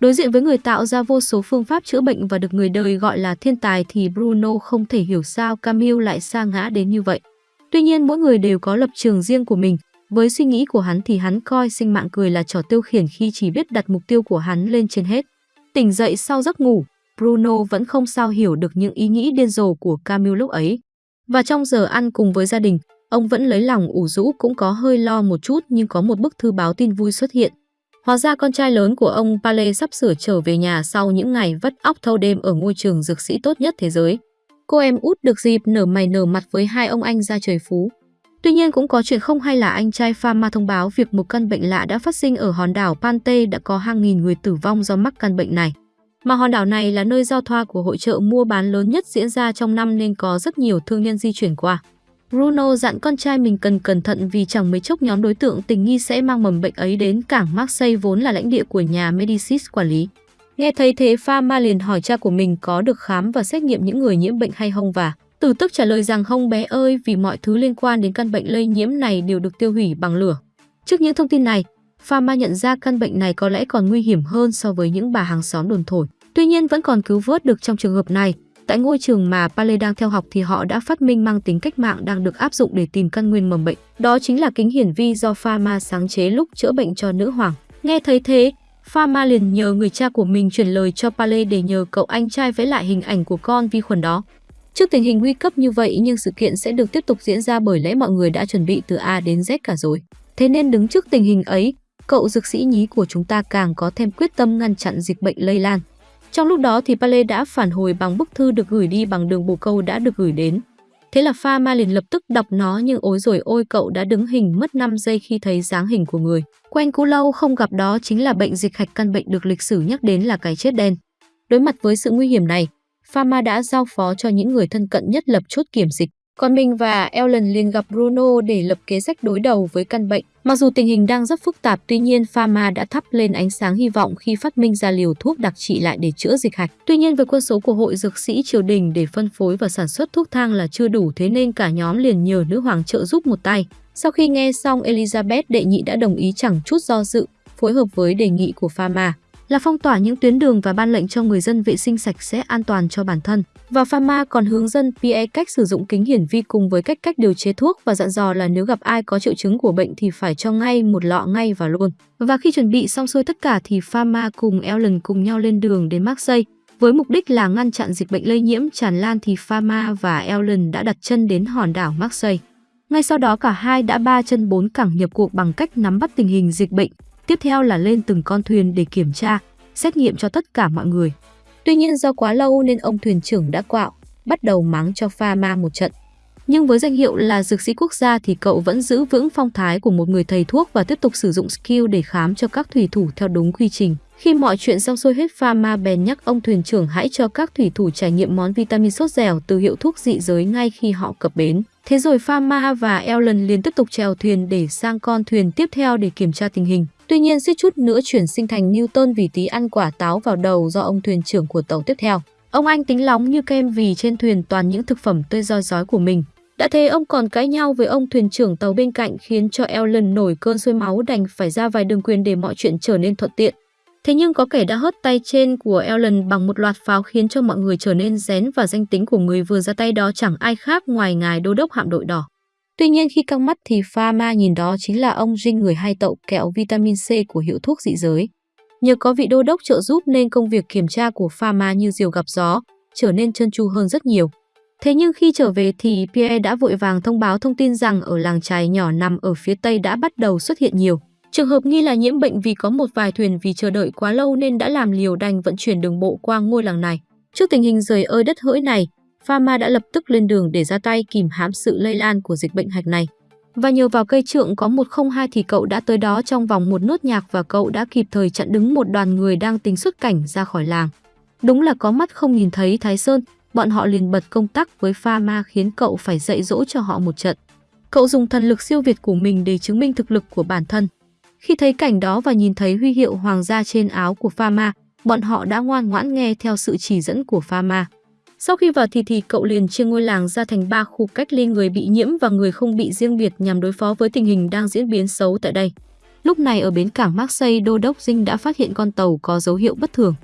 Đối diện với người tạo ra vô số phương pháp chữa bệnh và được người đời gọi là thiên tài thì Bruno không thể hiểu sao Camille lại sa ngã đến như vậy. Tuy nhiên mỗi người đều có lập trường riêng của mình. Với suy nghĩ của hắn thì hắn coi sinh mạng cười là trò tiêu khiển khi chỉ biết đặt mục tiêu của hắn lên trên hết. Tỉnh dậy sau giấc ngủ, Bruno vẫn không sao hiểu được những ý nghĩ điên rồ của Camille lúc ấy. Và trong giờ ăn cùng với gia đình, ông vẫn lấy lòng ủ rũ cũng có hơi lo một chút nhưng có một bức thư báo tin vui xuất hiện. Hóa ra con trai lớn của ông Pale sắp sửa trở về nhà sau những ngày vất óc thâu đêm ở ngôi trường dược sĩ tốt nhất thế giới. Cô em út được dịp nở mày nở mặt với hai ông anh ra trời phú. Tuy nhiên cũng có chuyện không hay là anh trai Pharma thông báo việc một căn bệnh lạ đã phát sinh ở hòn đảo Pante đã có hàng nghìn người tử vong do mắc căn bệnh này. Mà hòn đảo này là nơi giao thoa của hội trợ mua bán lớn nhất diễn ra trong năm nên có rất nhiều thương nhân di chuyển qua. Bruno dặn con trai mình cần cẩn thận vì chẳng mấy chốc nhóm đối tượng tình nghi sẽ mang mầm bệnh ấy đến cảng Marseille vốn là lãnh địa của nhà Medicis quản lý. Nghe thấy thế Pharma liền hỏi cha của mình có được khám và xét nghiệm những người nhiễm bệnh hay không và từ tức trả lời rằng không bé ơi vì mọi thứ liên quan đến căn bệnh lây nhiễm này đều được tiêu hủy bằng lửa. Trước những thông tin này, Pharma nhận ra căn bệnh này có lẽ còn nguy hiểm hơn so với những bà hàng xóm đồn thổi. Tuy nhiên vẫn còn cứu vớt được trong trường hợp này. Tại ngôi trường mà Pale đang theo học thì họ đã phát minh mang tính cách mạng đang được áp dụng để tìm căn nguyên mầm bệnh. Đó chính là kính hiển vi do Pharma sáng chế lúc chữa bệnh cho nữ hoàng. Nghe thấy thế, Pharma liền nhờ người cha của mình chuyển lời cho Pale để nhờ cậu anh trai vẽ lại hình ảnh của con vi khuẩn đó. Trước tình hình nguy cấp như vậy nhưng sự kiện sẽ được tiếp tục diễn ra bởi lẽ mọi người đã chuẩn bị từ A đến Z cả rồi. Thế nên đứng trước tình hình ấy, cậu dược sĩ nhí của chúng ta càng có thêm quyết tâm ngăn chặn dịch bệnh lây lan. Trong lúc đó thì Pale đã phản hồi bằng bức thư được gửi đi bằng đường bồ câu đã được gửi đến. Thế là Pha Ma liền lập tức đọc nó nhưng ối rồi ôi cậu đã đứng hình mất 5 giây khi thấy dáng hình của người. Quen cũ lâu không gặp đó chính là bệnh dịch hạch căn bệnh được lịch sử nhắc đến là cái chết đen. Đối mặt với sự nguy hiểm này, pha ma đã giao phó cho những người thân cận nhất lập chốt kiểm dịch. Còn mình và Ellen liền gặp Bruno để lập kế sách đối đầu với căn bệnh. Mặc dù tình hình đang rất phức tạp, tuy nhiên Pharma đã thắp lên ánh sáng hy vọng khi phát minh ra liều thuốc đặc trị lại để chữa dịch hạch. Tuy nhiên với quân số của hội dược sĩ triều đình để phân phối và sản xuất thuốc thang là chưa đủ thế nên cả nhóm liền nhờ nữ hoàng trợ giúp một tay. Sau khi nghe xong Elizabeth đệ nhị đã đồng ý chẳng chút do dự, phối hợp với đề nghị của Pharma là phong tỏa những tuyến đường và ban lệnh cho người dân vệ sinh sạch sẽ an toàn cho bản thân. Và Pharma còn hướng dẫn PA cách sử dụng kính hiển vi cùng với cách cách điều chế thuốc và dặn dò là nếu gặp ai có triệu chứng của bệnh thì phải cho ngay một lọ ngay và luôn. Và khi chuẩn bị xong xuôi tất cả thì Pharma cùng Ellen cùng nhau lên đường đến Marseille. Với mục đích là ngăn chặn dịch bệnh lây nhiễm tràn lan thì Pharma và Ellen đã đặt chân đến hòn đảo Marseille. Ngay sau đó cả hai đã ba chân bốn cẳng nhập cuộc bằng cách nắm bắt tình hình dịch bệnh, Tiếp theo là lên từng con thuyền để kiểm tra, xét nghiệm cho tất cả mọi người. Tuy nhiên do quá lâu nên ông thuyền trưởng đã quạo, bắt đầu mắng cho pha ma một trận. Nhưng với danh hiệu là dược sĩ quốc gia thì cậu vẫn giữ vững phong thái của một người thầy thuốc và tiếp tục sử dụng skill để khám cho các thủy thủ theo đúng quy trình. Khi mọi chuyện xong xuôi hết, Pharma bèn nhắc ông thuyền trưởng hãy cho các thủy thủ trải nghiệm món vitamin sốt dẻo từ hiệu thuốc dị giới ngay khi họ cập bến. Thế rồi Pharma và Ellen liền tiếp tục chèo thuyền để sang con thuyền tiếp theo để kiểm tra tình hình. Tuy nhiên suýt chút nữa chuyển sinh thành Newton vì tí ăn quả táo vào đầu do ông thuyền trưởng của tàu tiếp theo. Ông anh tính lóng như kem vì trên thuyền toàn những thực phẩm tươi roi rói của mình. Đã thế ông còn cãi nhau với ông thuyền trưởng tàu bên cạnh khiến cho Ellen nổi cơn sôi máu đành phải ra vài đường quyền để mọi chuyện trở nên thuận tiện. Thế nhưng có kẻ đã hất tay trên của Ellen bằng một loạt pháo khiến cho mọi người trở nên rén và danh tính của người vừa ra tay đó chẳng ai khác ngoài ngài đô đốc hạm đội đỏ. Tuy nhiên khi căng mắt thì Pharma nhìn đó chính là ông Jin người hay tậu kẹo vitamin C của hiệu thuốc dị giới. Nhờ có vị đô đốc trợ giúp nên công việc kiểm tra của Pharma như diều gặp gió, trở nên trơn tru hơn rất nhiều. Thế nhưng khi trở về thì Pierre đã vội vàng thông báo thông tin rằng ở làng trài nhỏ nằm ở phía tây đã bắt đầu xuất hiện nhiều. Trường hợp nghi là nhiễm bệnh vì có một vài thuyền vì chờ đợi quá lâu nên đã làm liều đành vận chuyển đường bộ qua ngôi làng này. Trước tình hình rời ơi đất hỡi này, Pharma đã lập tức lên đường để ra tay kìm hãm sự lây lan của dịch bệnh hạch này. Và nhờ vào cây trượng có 102 thì cậu đã tới đó trong vòng một nốt nhạc và cậu đã kịp thời chặn đứng một đoàn người đang tính xuất cảnh ra khỏi làng. Đúng là có mắt không nhìn thấy Thái Sơn, bọn họ liền bật công tắc với pha ma khiến cậu phải dạy dỗ cho họ một trận. Cậu dùng thần lực siêu việt của mình để chứng minh thực lực của bản thân. Khi thấy cảnh đó và nhìn thấy huy hiệu hoàng gia trên áo của pha ma bọn họ đã ngoan ngoãn nghe theo sự chỉ dẫn của pha ma sau khi vào thì thì cậu liền chia ngôi làng ra thành ba khu cách ly người bị nhiễm và người không bị riêng biệt nhằm đối phó với tình hình đang diễn biến xấu tại đây. Lúc này ở bến cảng Marseille, đô đốc Dinh đã phát hiện con tàu có dấu hiệu bất thường.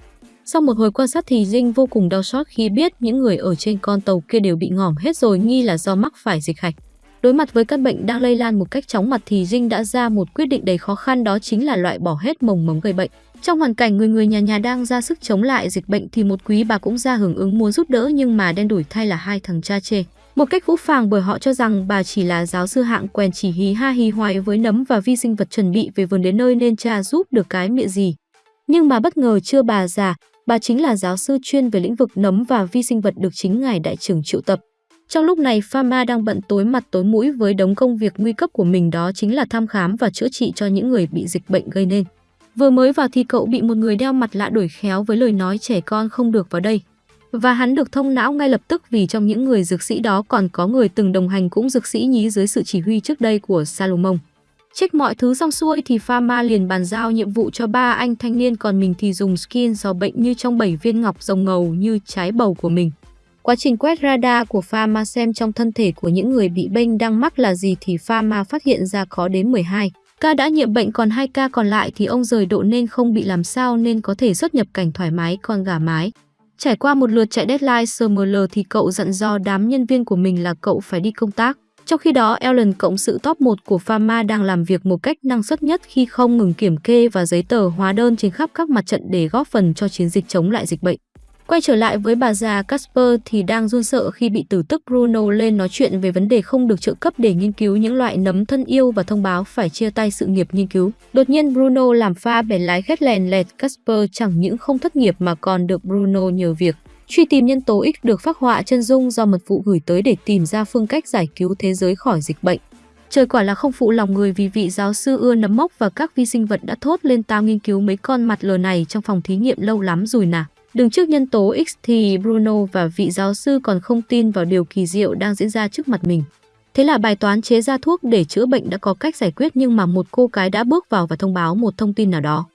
Sau một hồi quan sát thì Dinh vô cùng đau xót khi biết những người ở trên con tàu kia đều bị ngỏm hết rồi nghi là do mắc phải dịch hạch. Đối mặt với căn bệnh đang lây lan một cách chóng mặt thì Dinh đã ra một quyết định đầy khó khăn đó chính là loại bỏ hết mồng mống gây bệnh. Trong hoàn cảnh người người nhà nhà đang ra sức chống lại dịch bệnh thì một quý bà cũng ra hưởng ứng muốn giúp đỡ nhưng mà đen đủi thay là hai thằng cha chê. Một cách vũ phàng bởi họ cho rằng bà chỉ là giáo sư hạng quèn chỉ hí ha hí hoài với nấm và vi sinh vật chuẩn bị về vườn đến nơi nên cha giúp được cái miệng gì. Nhưng mà bất ngờ chưa bà già, bà chính là giáo sư chuyên về lĩnh vực nấm và vi sinh vật được chính ngài đại trưởng triệu tập. Trong lúc này, Pharma đang bận tối mặt tối mũi với đống công việc nguy cấp của mình đó chính là thăm khám và chữa trị cho những người bị dịch bệnh gây nên. Vừa mới vào thì cậu bị một người đeo mặt lạ đuổi khéo với lời nói trẻ con không được vào đây. Và hắn được thông não ngay lập tức vì trong những người dược sĩ đó còn có người từng đồng hành cũng dược sĩ nhí dưới sự chỉ huy trước đây của Salomon. Check mọi thứ xong xuôi thì Pharma liền bàn giao nhiệm vụ cho ba anh thanh niên còn mình thì dùng skin do bệnh như trong bảy viên ngọc rồng ngầu như trái bầu của mình. Quá trình quét radar của Pharma xem trong thân thể của những người bị bệnh đang mắc là gì thì Pharma phát hiện ra có đến 12. Ca đã nhiễm bệnh còn hai ca còn lại thì ông rời độ nên không bị làm sao nên có thể xuất nhập cảnh thoải mái con gà mái. Trải qua một lượt chạy deadline SML thì cậu dặn do đám nhân viên của mình là cậu phải đi công tác. Trong khi đó, Ellen cộng sự top 1 của Pharma đang làm việc một cách năng suất nhất khi không ngừng kiểm kê và giấy tờ hóa đơn trên khắp các mặt trận để góp phần cho chiến dịch chống lại dịch bệnh. Quay trở lại với bà già Casper thì đang run sợ khi bị tử tức Bruno lên nói chuyện về vấn đề không được trợ cấp để nghiên cứu những loại nấm thân yêu và thông báo phải chia tay sự nghiệp nghiên cứu. Đột nhiên Bruno làm pha bẻ lái khét lèn lẹt Casper chẳng những không thất nghiệp mà còn được Bruno nhờ việc truy tìm nhân tố X được phác họa chân dung do mật vụ gửi tới để tìm ra phương cách giải cứu thế giới khỏi dịch bệnh. Trời quả là không phụ lòng người vì vị giáo sư ưa nấm mốc và các vi sinh vật đã thốt lên tao nghiên cứu mấy con mặt lờ này trong phòng thí nghiệm lâu lắm rồi nà. Đứng trước nhân tố X thì Bruno và vị giáo sư còn không tin vào điều kỳ diệu đang diễn ra trước mặt mình. Thế là bài toán chế ra thuốc để chữa bệnh đã có cách giải quyết nhưng mà một cô gái đã bước vào và thông báo một thông tin nào đó.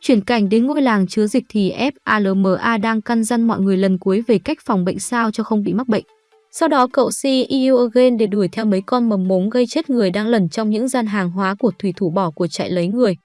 Chuyển cảnh đến ngôi làng chứa dịch thì FALMA đang căn dặn mọi người lần cuối về cách phòng bệnh sao cho không bị mắc bệnh. Sau đó cậu CEO again để đuổi theo mấy con mầm mống gây chết người đang lẩn trong những gian hàng hóa của thủy thủ bỏ của chạy lấy người.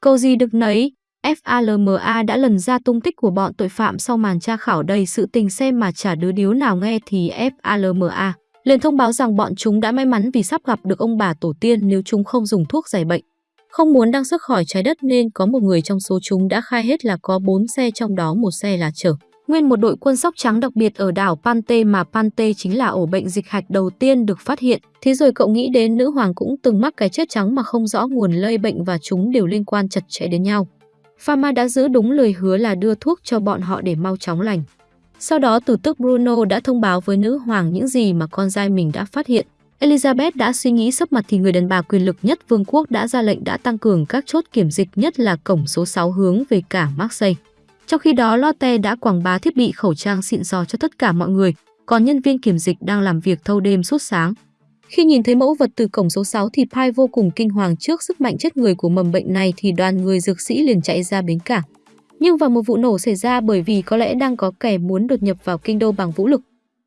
Câu gì được nấy, FALMA đã lần ra tung tích của bọn tội phạm sau màn tra khảo đầy sự tình xem mà chả đứa điếu nào nghe thì FALMA liền thông báo rằng bọn chúng đã may mắn vì sắp gặp được ông bà tổ tiên nếu chúng không dùng thuốc giải bệnh. Không muốn đăng xuất khỏi trái đất nên có một người trong số chúng đã khai hết là có 4 xe trong đó một xe là chở. Nguyên một đội quân sóc trắng đặc biệt ở đảo Pante mà Pante chính là ổ bệnh dịch hạch đầu tiên được phát hiện. Thế rồi cậu nghĩ đến nữ hoàng cũng từng mắc cái chết trắng mà không rõ nguồn lây bệnh và chúng đều liên quan chặt chẽ đến nhau. Pharma đã giữ đúng lời hứa là đưa thuốc cho bọn họ để mau chóng lành. Sau đó tử tức Bruno đã thông báo với nữ hoàng những gì mà con trai mình đã phát hiện. Elizabeth đã suy nghĩ sấp mặt thì người đàn bà quyền lực nhất vương quốc đã ra lệnh đã tăng cường các chốt kiểm dịch nhất là cổng số 6 hướng về cả Marseille. Trong khi đó, Lotte đã quảng bá thiết bị khẩu trang xịn sò cho tất cả mọi người, còn nhân viên kiểm dịch đang làm việc thâu đêm suốt sáng. Khi nhìn thấy mẫu vật từ cổng số 6 thì Pai vô cùng kinh hoàng trước sức mạnh chết người của mầm bệnh này thì đoàn người dược sĩ liền chạy ra bến cảng. Nhưng vào một vụ nổ xảy ra bởi vì có lẽ đang có kẻ muốn đột nhập vào kinh đô bằng vũ lực.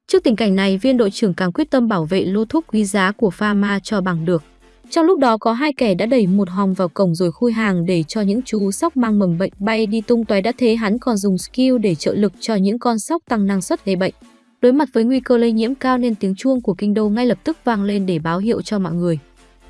Trước tình cảnh này, viên đội trưởng càng quyết tâm bảo vệ lô thuốc quý giá của Pharma cho bằng được. Trong lúc đó có hai kẻ đã đẩy một hòm vào cổng rồi khui hàng để cho những chú sóc mang mầm bệnh bay đi tung tóe đã thế hắn còn dùng skill để trợ lực cho những con sóc tăng năng suất gây bệnh. Đối mặt với nguy cơ lây nhiễm cao nên tiếng chuông của kinh đô ngay lập tức vang lên để báo hiệu cho mọi người.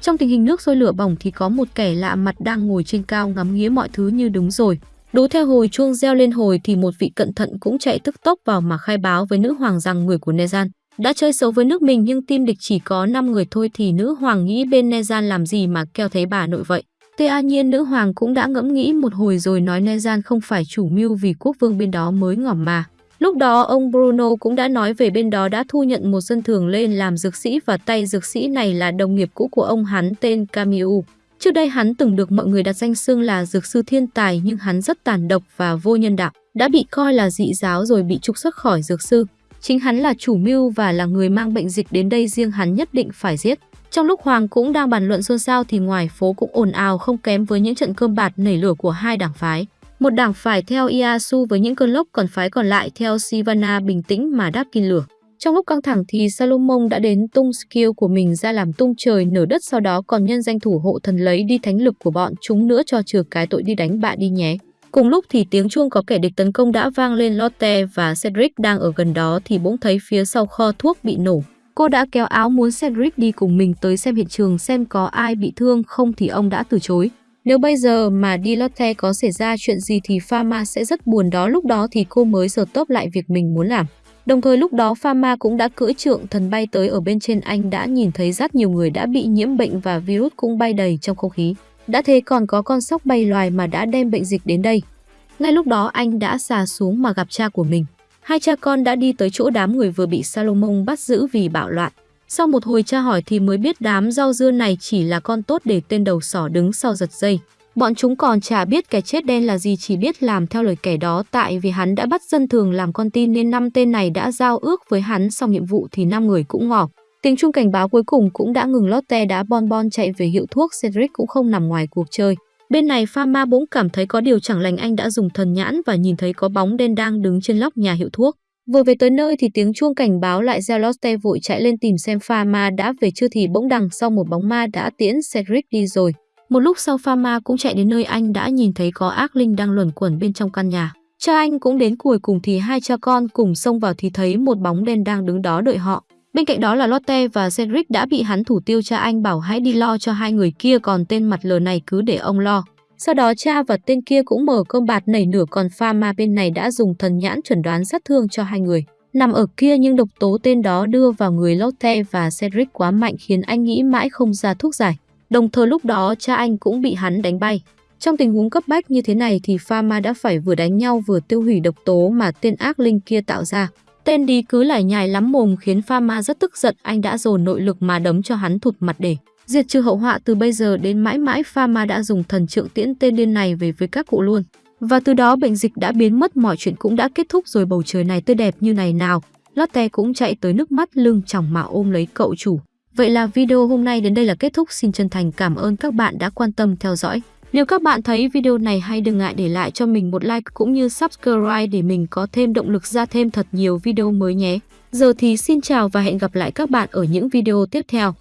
Trong tình hình nước sôi lửa bỏng thì có một kẻ lạ mặt đang ngồi trên cao ngắm nghía mọi thứ như đúng rồi. Đố theo hồi chuông reo lên hồi thì một vị cận thận cũng chạy tức tốc vào mà khai báo với nữ hoàng rằng người của Nezan đã chơi xấu với nước mình nhưng team địch chỉ có 5 người thôi thì nữ hoàng nghĩ bên Nezan làm gì mà keo thấy bà nội vậy. Tuy nhiên nữ hoàng cũng đã ngẫm nghĩ một hồi rồi nói Nezan không phải chủ mưu vì quốc vương bên đó mới ngỏm mà. Lúc đó ông Bruno cũng đã nói về bên đó đã thu nhận một dân thường lên làm dược sĩ và tay dược sĩ này là đồng nghiệp cũ của ông hắn tên Camille. Trước đây hắn từng được mọi người đặt danh xưng là dược sư thiên tài nhưng hắn rất tàn độc và vô nhân đạo, đã bị coi là dị giáo rồi bị trục xuất khỏi dược sư. Chính hắn là chủ mưu và là người mang bệnh dịch đến đây riêng hắn nhất định phải giết. Trong lúc Hoàng cũng đang bàn luận xôn xao thì ngoài phố cũng ồn ào không kém với những trận cơm bạt nảy lửa của hai đảng phái. Một đảng phải theo Iasu với những cơn lốc còn phái còn lại theo Sivana bình tĩnh mà đáp kinh lửa. Trong lúc căng thẳng thì Salomon đã đến tung skill của mình ra làm tung trời nở đất, sau đó còn nhân danh thủ hộ thần lấy đi thánh lực của bọn chúng nữa cho trừ cái tội đi đánh bạn đi nhé. Cùng lúc thì tiếng chuông có kẻ địch tấn công đã vang lên, Lotte và Cedric đang ở gần đó thì bỗng thấy phía sau kho thuốc bị nổ. Cô đã kéo áo muốn Cedric đi cùng mình tới xem hiện trường, xem có ai bị thương, không thì ông đã từ chối. Nếu bây giờ mà đi Lotte có xảy ra chuyện gì thì Pharma sẽ rất buồn đó, lúc đó thì cô mới giờ tốp lại việc mình muốn làm. Đồng thời lúc đó Pharma cũng đã cưỡi trượng, thần bay tới ở bên trên, anh đã nhìn thấy rất nhiều người đã bị nhiễm bệnh và virus cũng bay đầy trong không khí. Đã thế còn có con sóc bay loài mà đã đem bệnh dịch đến đây. Ngay lúc đó anh đã xà xuống mà gặp cha của mình. Hai cha con đã đi tới chỗ đám người vừa bị Salomon bắt giữ vì bạo loạn. Sau một hồi tra hỏi thì mới biết đám rau dưa này chỉ là con tốt để tên đầu sỏ đứng sau giật dây. Bọn chúng còn chả biết cái chết đen là gì, chỉ biết làm theo lời kẻ đó, tại vì hắn đã bắt dân thường làm con tin nên năm tên này đã giao ước với hắn xong nhiệm vụ thì năm người cũng ngỏ. Tiếng chuông cảnh báo cuối cùng cũng đã ngừng Lotte đã bon bon chạy về hiệu thuốc, Cedric cũng không nằm ngoài cuộc chơi. Bên này Pharma bỗng cảm thấy có điều chẳng lành, anh đã dùng thần nhãn và nhìn thấy có bóng đen đang đứng trên lóc nhà hiệu thuốc. Vừa về tới nơi thì tiếng chuông cảnh báo lại gieo Lotte vội chạy lên tìm xem Pharma đã về chưa thì bỗng đằng sau một bóng ma đã tiễn Cedric đi rồi. Một lúc sau Pharma cũng chạy đến nơi anh đã nhìn thấy có ác linh đang luẩn quẩn bên trong căn nhà. Cha anh cũng đến cuối cùng thì hai cha con cùng xông vào thì thấy một bóng đen đang đứng đó đợi họ. Bên cạnh đó là Lotte và Cedric đã bị hắn thủ tiêu cha anh bảo hãy đi lo cho hai người kia, còn tên mặt lờ này cứ để ông lo. Sau đó, cha và tên kia cũng mở cơm bạt nảy nửa, còn pha ma bên này đã dùng thần nhãn chuẩn đoán sát thương cho hai người. Nằm ở kia, nhưng độc tố tên đó đưa vào người Lotte và Cedric quá mạnh khiến anh nghĩ mãi không ra thuốc giải. Đồng thời lúc đó, cha anh cũng bị hắn đánh bay. Trong tình huống cấp bách như thế này thì Pharma đã phải vừa đánh nhau vừa tiêu hủy độc tố mà tên ác linh kia tạo ra. Tên đi cứ lải nhải lắm mồm khiến Pharma rất tức giận, anh đã dồn nội lực mà đấm cho hắn thụt mặt để. Diệt trừ hậu họa từ bây giờ đến mãi mãi Pharma đã dùng thần trượng tiễn tên điên này về với các cụ luôn. Và từ đó bệnh dịch đã biến mất, mọi chuyện cũng đã kết thúc rồi, bầu trời này tươi đẹp như này nào. Lotte cũng chạy tới nước mắt lưng chỏng mà ôm lấy cậu chủ. Vậy là video hôm nay đến đây là kết thúc. Xin chân thành cảm ơn các bạn đã quan tâm theo dõi. Nếu các bạn thấy video này hay, đừng ngại để lại cho mình một like cũng như subscribe để mình có thêm động lực ra thêm thật nhiều video mới nhé. Giờ thì xin chào và hẹn gặp lại các bạn ở những video tiếp theo.